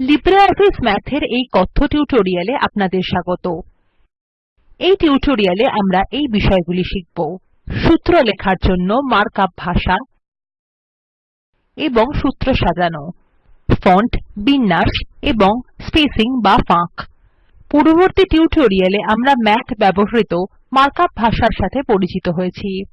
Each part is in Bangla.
লিব্রিঅফিস Math এর এই কথ্য টিউটোরিয়ালে আপনাদের স্বাগত। এই টিউটোরিয়ালে আমরা এই বিষয়গুলি শিখব। সূত্র লেখার জন্য মার্ক আপ ভাষা এবং সূত্র সাজানো, ফন্ট, বিন্যাস এবং স্পেসিং বা ফাঁক। পূর্ববর্তী টিউটোরিয়ালে আমরা ম্যাথ ব্যবহৃত মার্ক আপ ভাষার সাথে পরিচিত হয়েছি।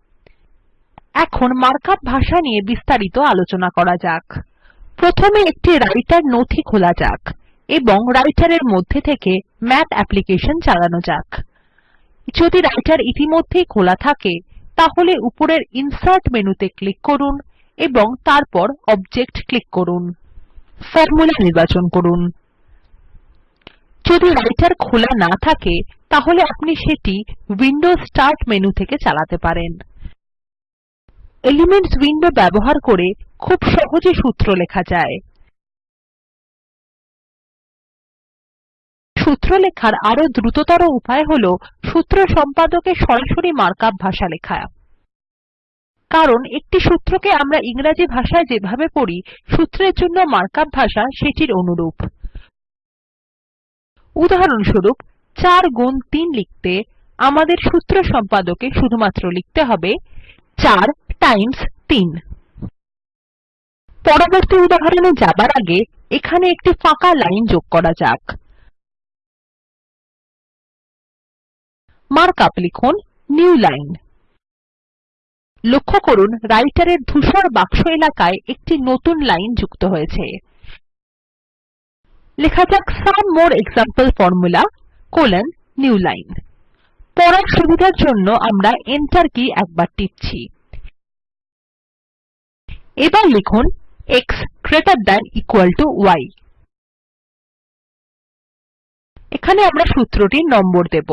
এখন মার্ক আপ ভাষা নিয়ে বিস্তারিত আলোচনা করা যাক। প্রথমে একটি রাইটার নথি খোলা যাক এবং রাইটার এর মধ্যে থেকে ম্যাথ অ্যাপ্লিকেশন চালানো যাক। যদি রাইটার ইতিমধ্যেই খোলা থাকে, তাহলে উপরের ইনসার্ট মেনুতে ক্লিক করুন এবং তারপর অবজেক্ট ক্লিক করুন। ফরমুলা নির্বাচন করুন। যদি রাইটার খোলা না থাকে, তাহলে আপনি সেটি উইন্ডোজ স্টার্ট মেনু থেকে চালাতে পারেন। এলিমেন্টস উইন্ডো ব্যবহার করে খুব সহজে সূত্র লেখা যায়। সূত্র লেখার আরও দ্রুততর উপায় হল সূত্র সম্পাদকে সরাসরি মার্ক আপ ভাষা লেখা। কারণ একটি সূত্রকে আমরা ইংরেজি ভাষায় যেভাবে পড়ি, সূত্রের জন্য মার্ক আপ ভাষা সেটির অনুরূপ। উদাহরণস্বরূপ 4 গুণ 3 লিখতে আমাদের সূত্র সম্পাদকে শুধুমাত্র লিখতে হবে 4 টাইমস 3 পরবর্তী উদাহরণে যাবার আগে এখানে একটি ফাঁকা লাইন যোগ করা যাক। মার্ক আপ লিখুন, নিউ লাইন। লক্ষ্য করুন রাইটারের ধূসর বাক্স এলাকায় একটি নতুন লাইন যুক্ত হয়েছে। লেখা যাক, some more example formula colon new line. পড়ার সুবিধার জন্য আমরা Enter কী একবার টিপছি। এবার লিখুন x greater than equal to y এখানে আমরা সূত্রটির নম্বর দেব।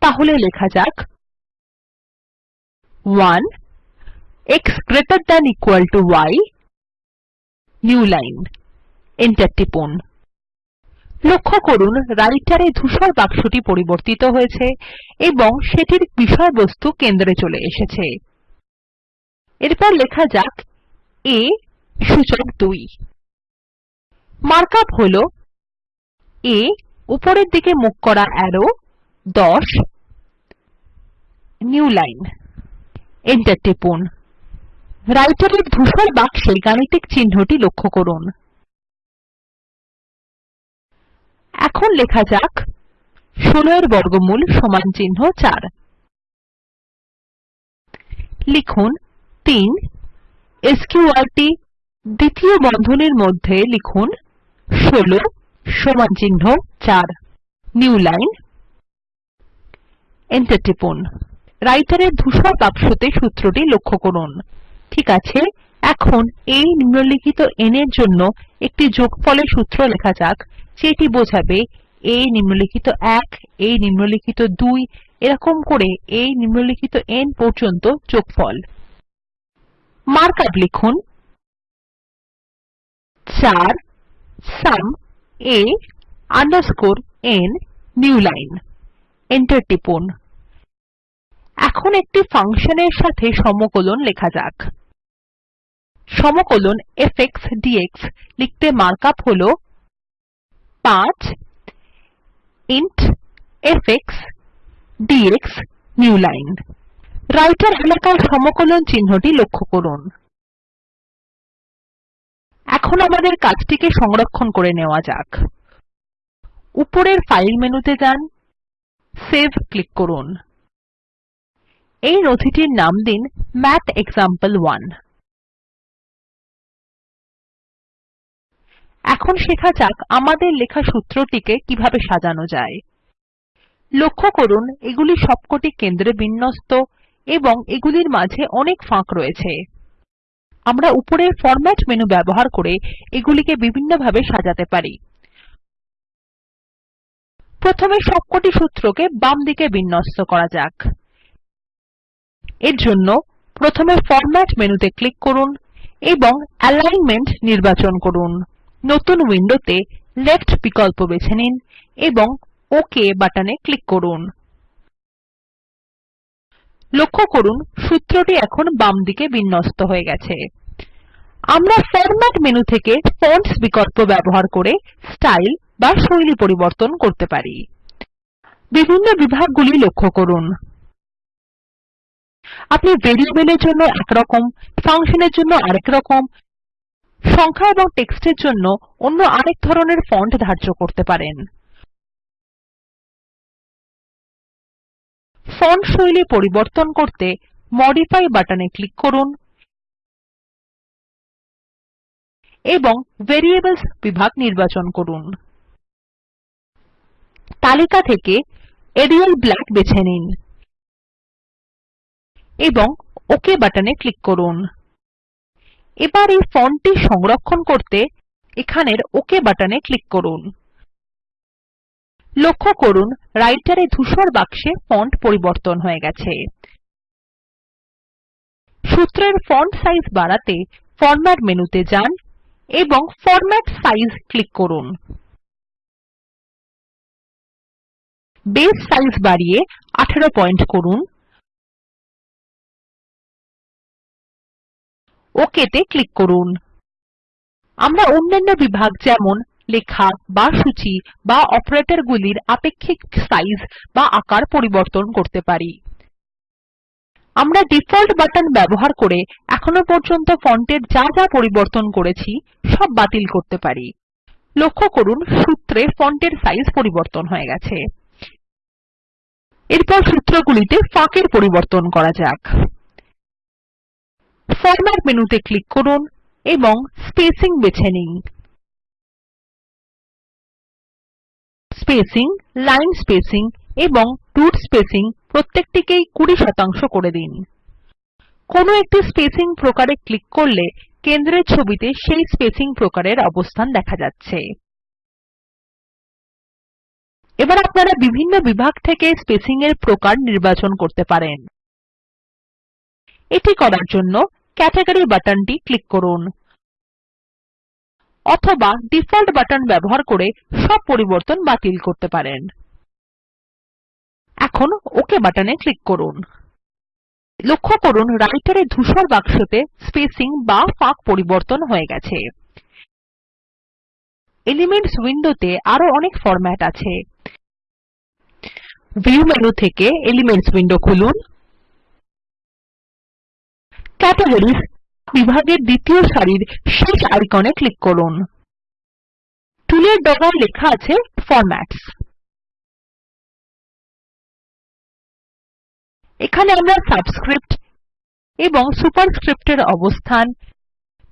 তাহলে লেখা যাক। 1 x greater than equal to y new line Enter টিপুন। লক্ষ্য করুন রাইটার ধূসর বাক্সটি পরিবর্তিত হয়েছে এবং সেটির বিষয়বস্তু কেন্দ্রে চলে এসেছে। এরপর লেখা যাক a সূচক 2 মার্ক আপ হল a উপরের দিকে মুখ করা অ্যারো 10 নিউ লাইন Enter টিপুন। রাইটার এর ধূসর বাক্সে গাণিতিক চিহ্নটি লক্ষ্য করুন। এখন লেখা যাক 16 এর বর্গমূল সমান চিহ্ন 4 লিখুন 3 স্ক্যুর্ট দ্বিতীয় বন্ধনীর মধ্যে লিখুন 16 সমান চিহ্ন 4 নিউ লাইন Enter টিপুন। রাইটার এর ধূসর বাক্সতে সূত্রটি লক্ষ্য করুন। ঠিক আছে, এখন এই নিম্নলিখিত n এর জন্য একটি যোগফলের সূত্র লেখা যাক, যেটি বোঝাবে a নিম্নলিখিত 1 a নিম্নলিখিত 2 এরকম করে a নিম্নলিখিত n পর্যন্ত যোগফল। মার্ক আপ লিখুন 4 sum a underscore n new line. Enter টিপুন। এখন একটি ফাংশনের সাথে সমকলন লেখা যাক। সমকলন f x dx লিখতে মার্ক আপ হল 5 int f x dx new line. Writer এলাকায় সমকলন চিহ্নটি লক্ষ্য করুন। এখন আমাদের কাজটিকে সংরক্ষণ করে নেওয়া যাক। উপরের ফাইল মেনুতে যান, সেভ ক্লিক করুন। এই নথিটির নাম দিন ম্যাথেক্সাম্পল1 এখন শেখা যাক আমাদের লেখা সূত্রটিকে কীভাবে সাজানো যায়। লক্ষ্য করুন, এগুলি সবকটি কেন্দ্রে বিন্যস্ত এবং এগুলির মাঝে অনেক ফাঁক রয়েছে। আমরা উপরের ফরম্যাট মেনু ব্যবহার করে এগুলিকে বিভিন্নভাবে সাজাতে পারি। প্রথমে সবকটি সূত্রকে বামদিকে বিন্যস্ত করা যাক। এর জন্য প্রথমে ফরম্যাট মেনুতে ক্লিক করুন এবং অ্যালাইনমেন্ট নির্বাচন করুন। নতুন উইন্ডোতে লেফট বিকল্প বেছে নিন এবং ওক বাটনে ক্লিক করুন। লক্ষ্য করুন, সূত্রটি এখন বাম দিকে বিন্যস্ত হয়ে গেছে। আমরা ফরম্যাট মেনু থেকে ফন্টস বিকল্প ব্যবহার করে স্টাইল বা শৈলী পরিবর্তন করতে পারি। বিভিন্ন বিভাগগুলি লক্ষ্য করুন। আপনি ভেরিয়েবলের জন্য একরকম ফাংশনের জন্য আরেক রকম, সংখ্যা এবং টেক্সটের জন্য অন্য আরেক ধরনের ফন্ট ধার্য করতে পারেন। ফন্ট শৈলী পরিবর্তন করতে মডিফাই বাটনে ক্লিক করুন এবং ভ্যারিয়েবলস বিভাগ নির্বাচন করুন। তালিকা থেকে এরিয়াল ব্ল্যাক বেছে নিন এবং ওকে বাটনে ক্লিক করুন। এবার এই ফন্টটি সংরক্ষণ করতে এখানের ওকে বাটনে ক্লিক করুন। লক্ষ্য করুন, Writer এ ধূসর বাক্সে ফন্ট পরিবর্তন হয়ে গেছে। সূত্রের ফন্ট সাইজ বাড়াতে ফরম্যাট মেনুতে যান এবং ফরম্যাট সাইজ ক্লিক করুন। বেস সাইজ বাড়িয়ে 18 পয়েন্ট করুন। OK তে ক্লিক করুন। আমরা অন্যান্য বিভাগ যেমন লেখা বা সূচী বা অপারেটরগুলির আপেক্ষিক সাইজ বা আকার পরিবর্তন করতে পারি। আমরা ডিফল্ট বাটন ব্যবহার করে এখনও পর্যন্ত ফন্টের যা যা পরিবর্তন করেছি সব বাতিল করতে পারি। লক্ষ্য করুন, সূত্রে ফন্টের সাইজ পরিবর্তন হয়ে গেছে। এরপর সূত্রগুলিতে ফাঁকের পরিবর্তন করা যাক। ফরম্যাট মেনুতে ক্লিক করুন এবং স্পেসিং বেছে নিন। স্পেসিং, লাইন স্পেসিং এবং রুট স্পেসিং প্রত্যেকটিকেই 20 শতাংশ করে দিন। কোনো একটি স্পেসিং প্রকারে ক্লিক করলে কেন্দ্রের ছবিতে সেই স্পেসিং প্রকারের অবস্থান দেখা যাচ্ছে। এবার আপনারা বিভিন্ন বিভাগ থেকে স্পেসিং এর প্রকার নির্বাচন করতে পারেন। এটি করার জন্য ক্যাটেগরি বাটনটি ক্লিক করুন। অথবা ডিফল্ট বাটন ব্যবহার করে সব পরিবর্তন বাতিল করতে পারেন। এখন ওক বাটনে ক্লিক করুন। লক্ষ্য করুন Writer এ ধূসর বাক্সতে স্পেসিং বা ফাঁক পরিবর্তন হয়ে গেছে। এলিমেন্টস উইন্ডোতে আরও অনেক ফরম্যাট আছে। ভিউ মেনু থেকে এলিমেন্টস উইন্ডো খুলুন। ক্যাটেগরিস বিভাগের দ্বিতীয় সারির শেষ আইকনে ক্লিক করুন। টুলের ডগায় লেখা আছে ফরম্যাটস এখানে আমরা সাবস্ক্রিপ্ট এবং সুপারস্ক্রিপ্টের অবস্থান,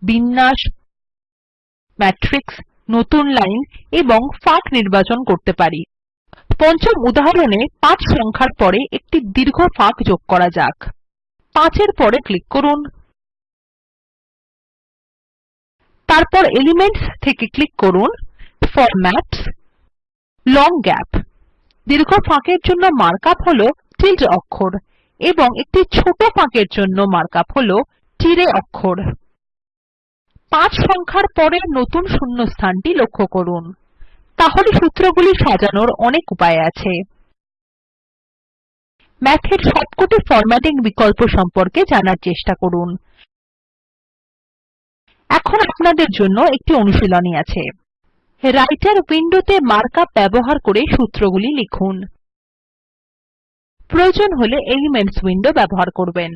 বিন্যাস ম্যাট্রিক্স নতুন লাইন এবং ফাঁক নির্বাচন করতে পারি। পঞ্চম উদাহরণে 5 সংখ্যার পরে একটি দীর্ঘ ফাঁক যোগ করা যাক। 5 এর পরে ক্লিক করুন। তারপর এলিমেন্টস থেকে ক্লিক করুন, ফরম্যাটস, লং গ্যাপ। দীর্ঘ ফাঁকের জন্য মার্ক আপ হল টিল্ডে অক্ষর এবং একটি ছোট ফাঁকের জন্য মার্ক আপ হল তিরাই অক্ষর। 5 সংখ্যার পরের নতুন শূন্যস্থানটি লক্ষ্য করুন। তাহলে সূত্রগুলি সাজানোর অনেক উপায় আছে। ম্যাথের সবকটি ফরম্যাটিং বিকল্প সম্পর্কে জানার চেষ্টা করুন। এখন আপনাদের জন্য একটি অনুশীলনী আছে। রাইটার উইন্ডোতে মার্ক আপ ব্যবহার করে সূত্রগুলি লিখুন। প্রয়োজন হলে এলিমেন্টস উইন্ডো ব্যবহার করবেন।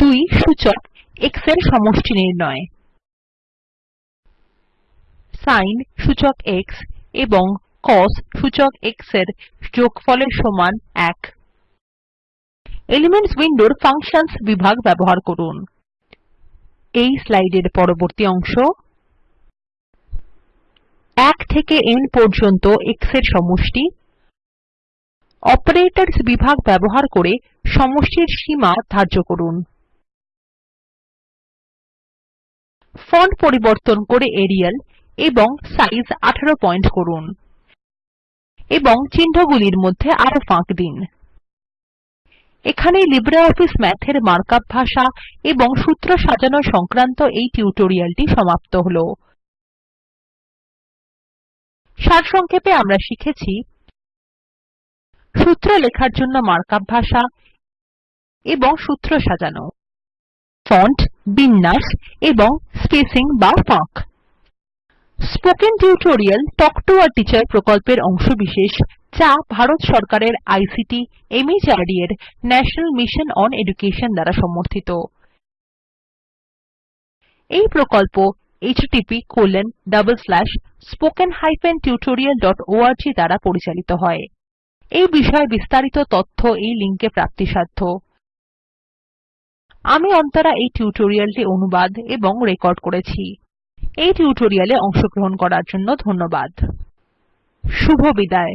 2 সূচক x এর সমষ্টি নির্ণয়। sin সূচক x এবং cos সূচক x এর যোগফলের সমান 1 এলিমেন্টস উইন্ডোর ফাংশনস বিভাগ ব্যবহার করুন। এই স্লাইডের পরবর্তী অংশ। 1 থেকে n পর্যন্ত x এর সমষ্টি। অপারেটরস বিভাগ ব্যবহার করে সমষ্টির সীমা ধার্য করুন। ফন্ট পরিবর্তন করে এরিয়াল এবং সাইজ 18 পয়েন্ট করুন এবং চিহ্নগুলির মধ্যে আরও ফাঁক দিন। এখানেই লিব্রিঅফিস Math এর মার্ক ভাষা এবং সূত্র সাজানো সংক্রান্ত এই টিউটোরিয়ালটি সমাপ্ত হল। সারসংক্ষেপে আমরা শিখেছি সূত্র লেখার জন্য মার্ক আপ ভাষা এবং সূত্র সাজানো, ফন্ট, বিন্যাস এবং স্পেসিং বা ফাঁক। Spoken tutorial talk to a teacher প্রকল্পের অংশবিশেষ যা ভারত সরকারের আইসিটি মাহর্দ এর ন্যাশনাল মিশন অন এডুকেশন দ্বারা সমর্থিত। এই প্রকল্প httpspoken tutorialorg দ্বারা পরিচালিত হয়। এই বিষয়ে বিস্তারিত তথ্য এই লিঙ্ক এ প্রাপ্তিসাধ্য। আমি অন্তরা এই টিউটোরিয়ালটি অনুবাদ এবং রেকর্ড করেছি। এই টিউটোরিয়ালে অংশগ্রহণ করার জন্য ধন্যবাদ। শুভবিদায়